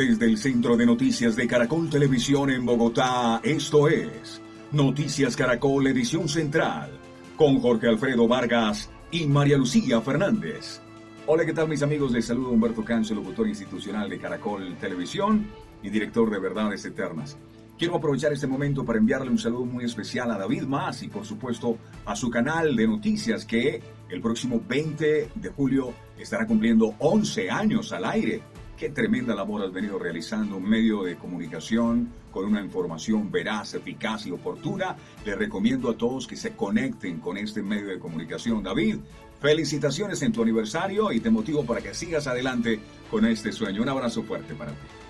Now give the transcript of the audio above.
el centro de noticias de Caracol Televisión en Bogotá, esto es Noticias Caracol Edición Central, con Jorge Alfredo Vargas y María Lucía Fernández. Hola, ¿qué tal mis amigos? Les saludo Humberto Cancio, locutor institucional de Caracol Televisión y director de Verdades Eternas. Quiero aprovechar este momento para enviarle un saludo muy especial a David Más y por supuesto a su canal de noticias que el próximo 20 de julio estará cumpliendo 11 años al aire. Qué tremenda labor has venido realizando, un medio de comunicación con una información veraz, eficaz y oportuna. Le recomiendo a todos que se conecten con este medio de comunicación. David, felicitaciones en tu aniversario y te motivo para que sigas adelante con este sueño. Un abrazo fuerte para ti.